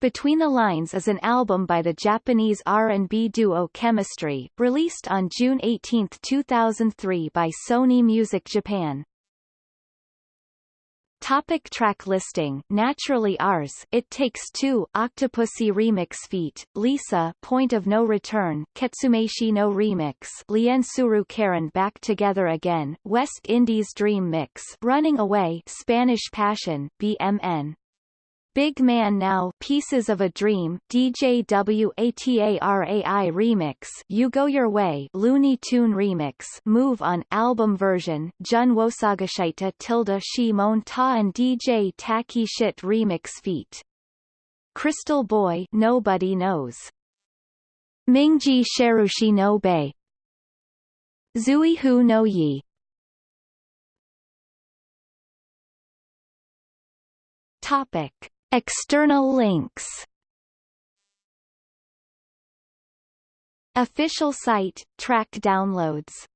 Between the Lines is an album by the Japanese R&B duo Chemistry, released on June 18, 2003 by Sony Music Japan. Topic track listing Naturally Ours It Takes Two Octopussy Remix Feat. Lisa Point of No Return Ketsumeishi no Remix Liensuru Karen Back Together Again West Indies Dream Mix Running Away Spanish Passion BMN Big Man Now Pieces of a Dream DJ WATARAI Remix You Go Your Way Looney Tune Remix Move On Album Version Jun Wosagashita Tilda Shi Mon Ta and DJ Taki Shit Remix Feat. Crystal Boy Nobody Knows. Mingji Sherushi no Bei. Zui Hu no Yi. Topic External links. Official site, track downloads